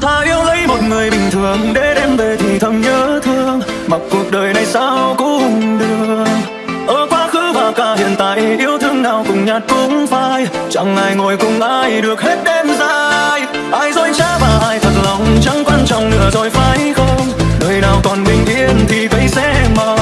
Tha yêu lấy một người bình thường để đem về thì thầm nhớ thương. Mặc cuộc đời này sao cũng đường ở quá khứ và cả hiện tại, yêu thương nào cùng nhạt cũng phai. Chẳng ai ngồi cùng ai được hết đêm dài. Ai dối trá và ai thật lòng, chẳng quan trọng nữa rồi phải không? Đời nào còn bình yên thì cây sẽ mờ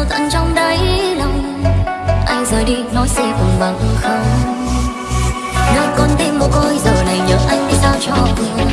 sâu tận trong đáy lòng. Anh rời đi nói sẽ cùng bằng không. Nơi con tim mồ côi, giờ này nhớ anh đi sao cho vừa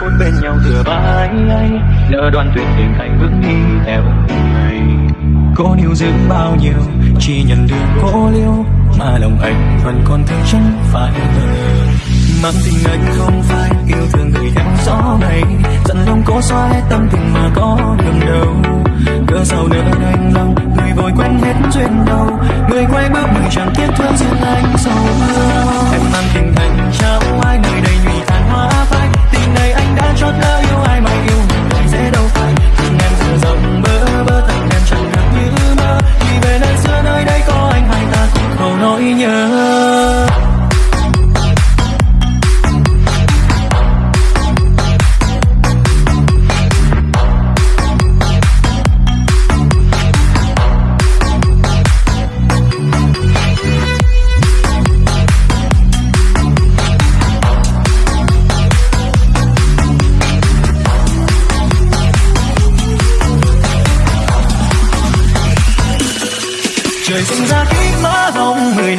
phút bên nhau thừa vai ấy lỡ đoàn tuyệt tình anh bước đi theo người. Cô níu giữ bao nhiêu, chỉ nhận được cô liêu, mà lòng anh vẫn còn thương chẳng phải người mang tình anh không phải yêu thương người em gió này. Dặn lòng cô xóa hết tâm tình mà có đường đâu cớ sao nỡ anh lòng, người vội quên hết duyên đâu người quay bước người chẳng tiếc thương duyên anh sầu em mang tình anh trao ai người Yeah.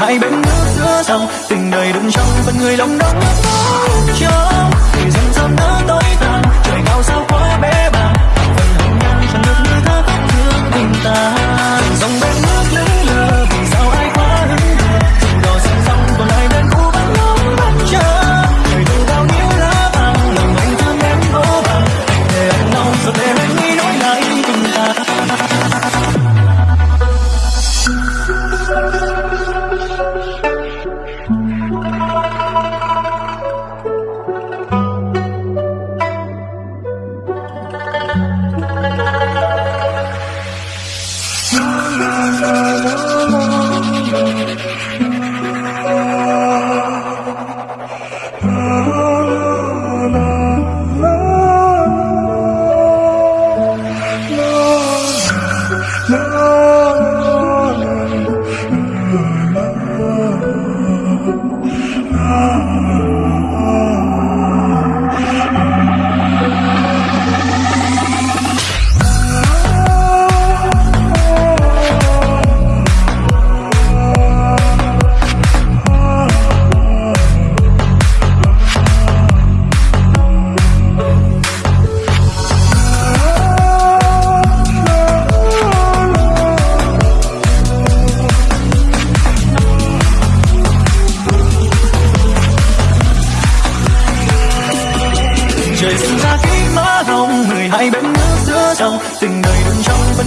hai bên nước giữa sông tình đời đừng trong vẫn người lòng đong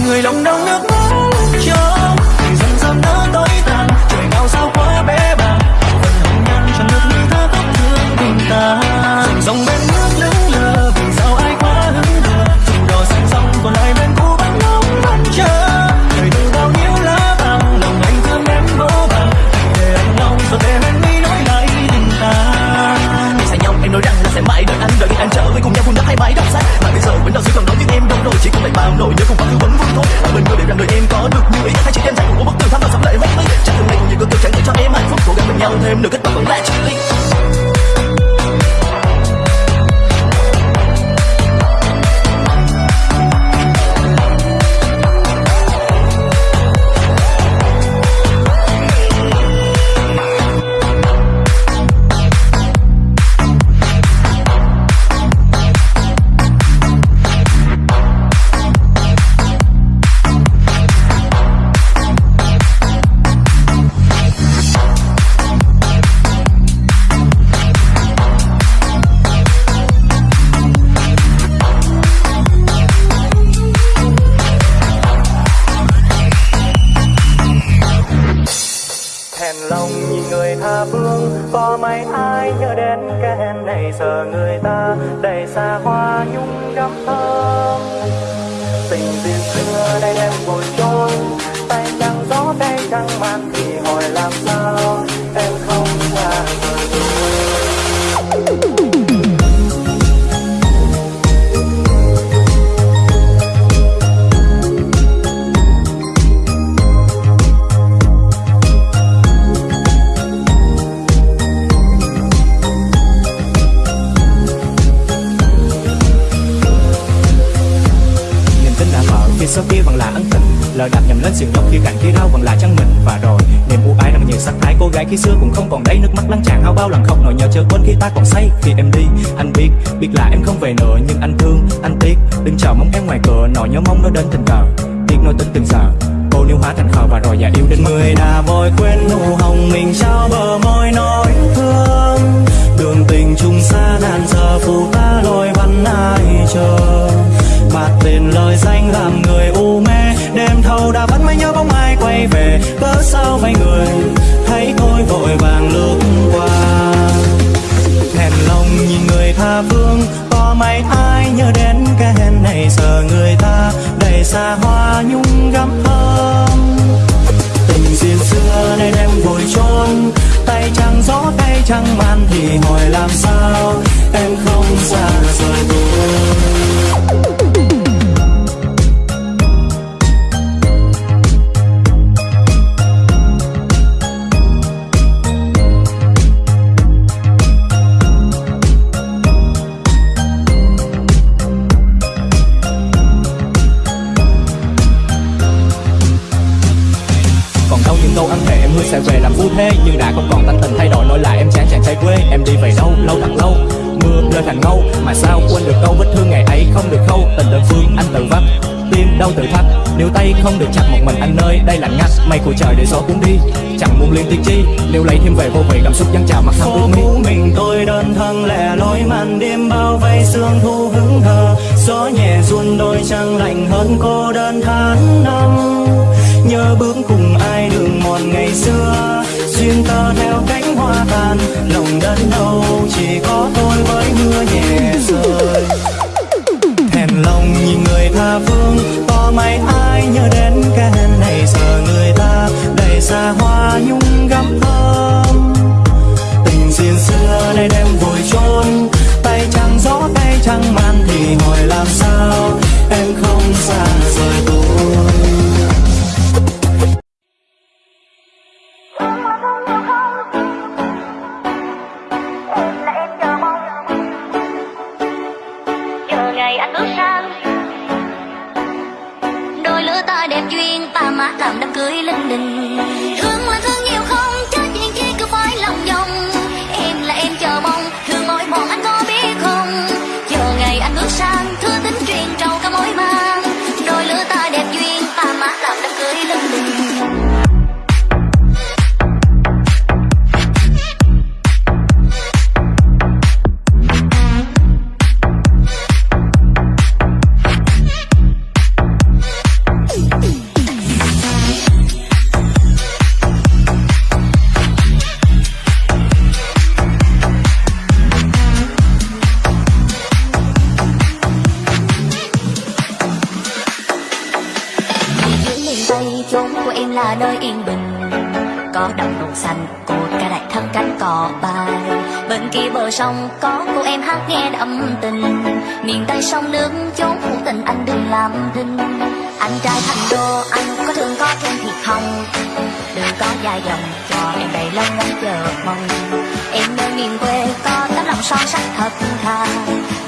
người lòng đau nước mắt.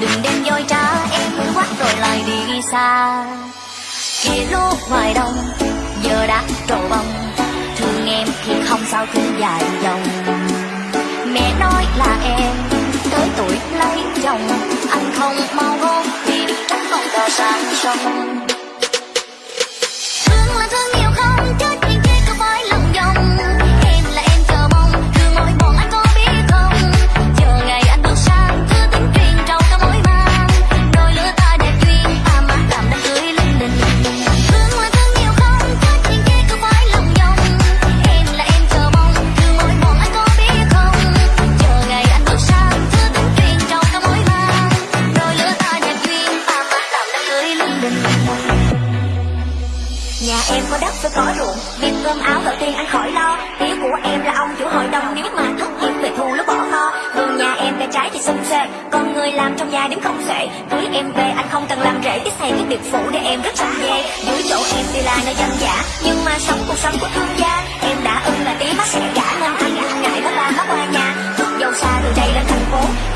Đừng đem dối trá, em quát rồi lại đi xa. Kia lúc ngoài đông, giờ đã trổ bông. Thương em thì không sao, thương dài dòng. Mẹ nói là em tới tuổi lấy chồng. Anh không mau hôn thì trách con cờ sang sông. Tiên anh khỏi lo. Hiếu của em là ông chủ hội đồng. Nếu mà thất nghiệp về thu lúc bỏ kho Vườn nhà em cây trái thì xum xuê, Còn người làm trong nhà đếm không xuể Cưới em về anh không cần làm rễ Cái xây cái biệt phủ để em rất sẵn dê. Dưới chỗ em thì là nơi dân giả. Nhưng mà sống cuộc sống của thương gia Em đã ưng là tí mắt sẽ gả Nên anh ngại đó là mắt qua nhà. Thức dâu xa từ đây lên thành phố.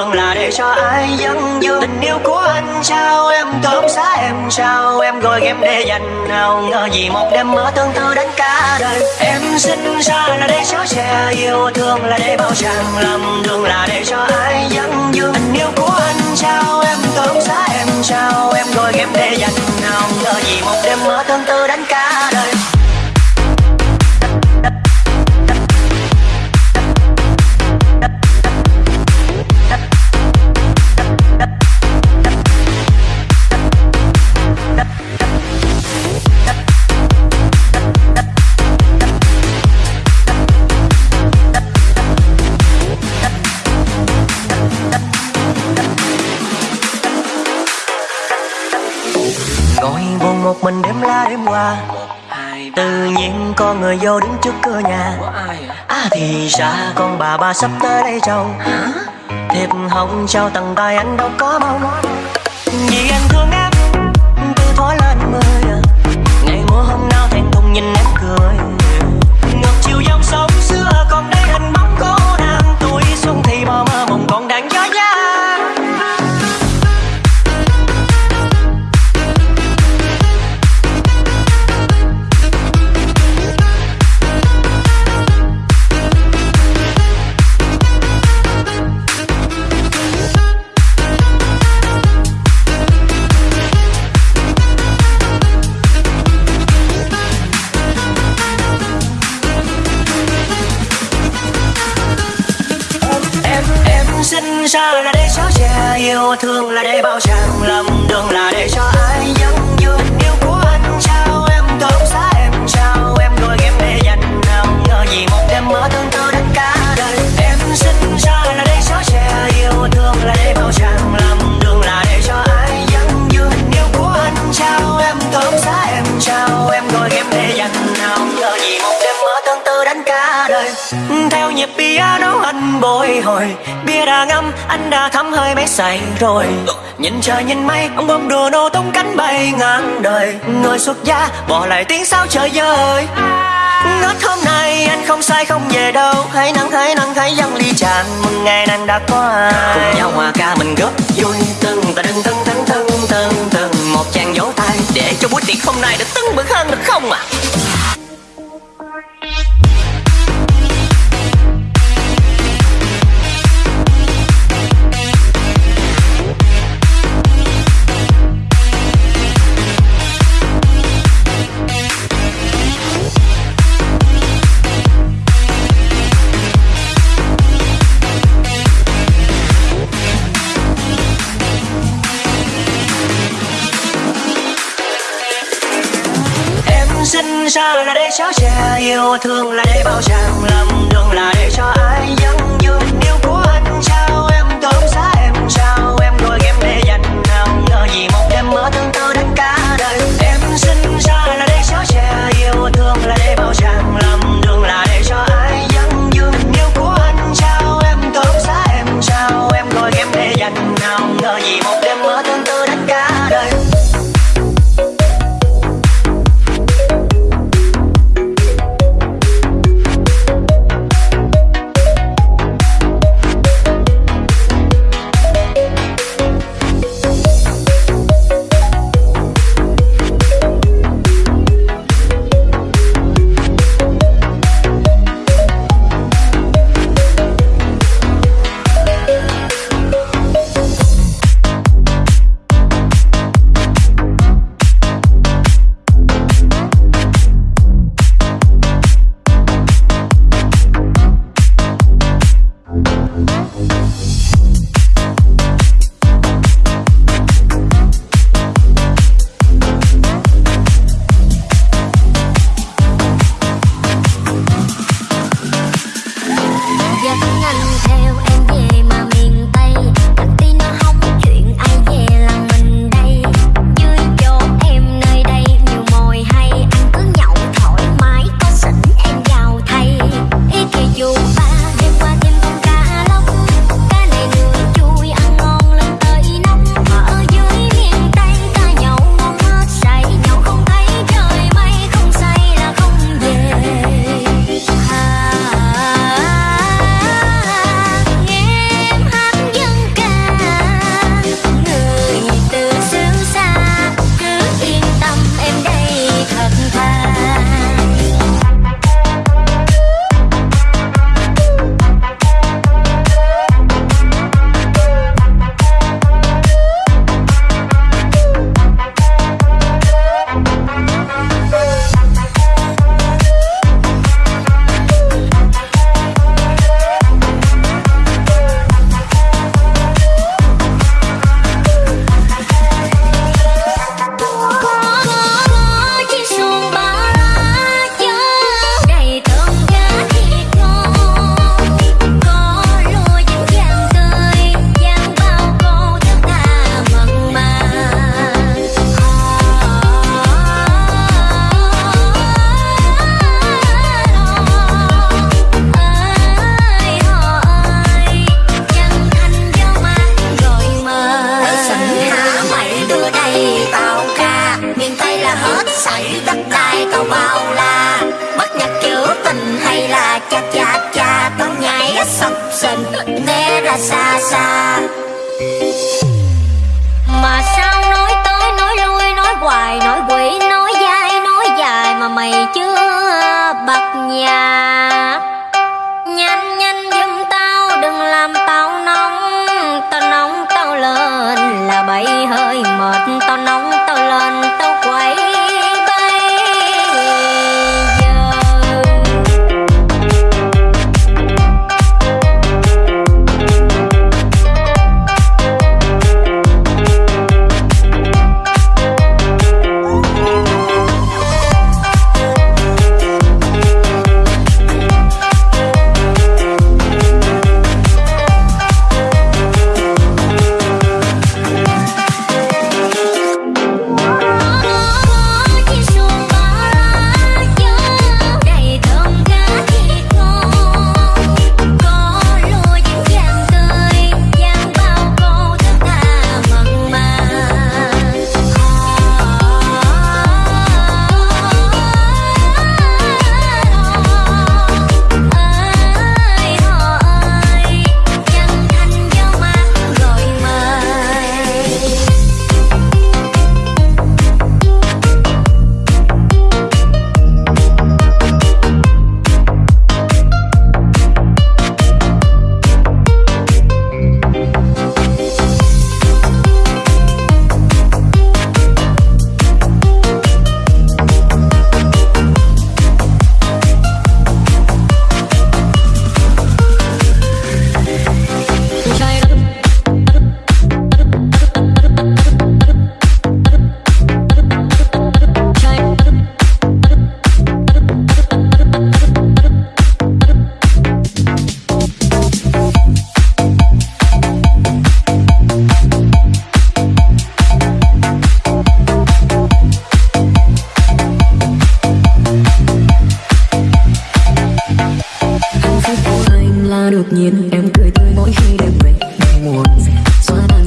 Đường là để cho ai dâng dương tình yêu của anh trao em tóm xá em trao em gọi em để dành nào, ngờ gì một đêm mơ tương tư đến cả đời. Em sinh ra là để cho che yêu thương là để bao chàng lầm đường là để cho ai dâng dương tình yêu của anh trao em tóm xá em trao em gọi em để dành nào, ngờ gì một đêm mơ tương tư đến qua tự nhiên có người vô đứng trước cửa nhà. À thì ra con bà bà sắp tới đây chầu thiệp hồng trao tầng tay anh đâu có mong. Vì anh thương yêu thương là để bao tràng lầm đường là để cho anh nhịp piano anh bồi hồi. Bia đã ngâm, anh đã thấm hơi mấy say rồi. Nhìn trời, nhìn mây, ông bông đùa nô tung cánh bay ngang đời. Người xuất gia, bỏ lại tiếng sao trời ơi Ngất hôm nay anh không sai, không về đâu. Hãy nắng hãy nắng hãy dâng ly tràn. Mừng ngày nàng đã qua. Cùng nhau hòa ca mình góp vui. Từng ta đừng từng từng từng từng từng Một chàng vỗ tay Để cho buổi tiệc hôm nay được tưng bừng hơn được không ạ? à? Cho che yêu thương là để bao chàng lầm đường là để cho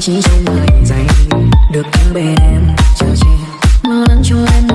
chỉ trong mảnh dành được ở bên em chờ che. Lo lắng cho em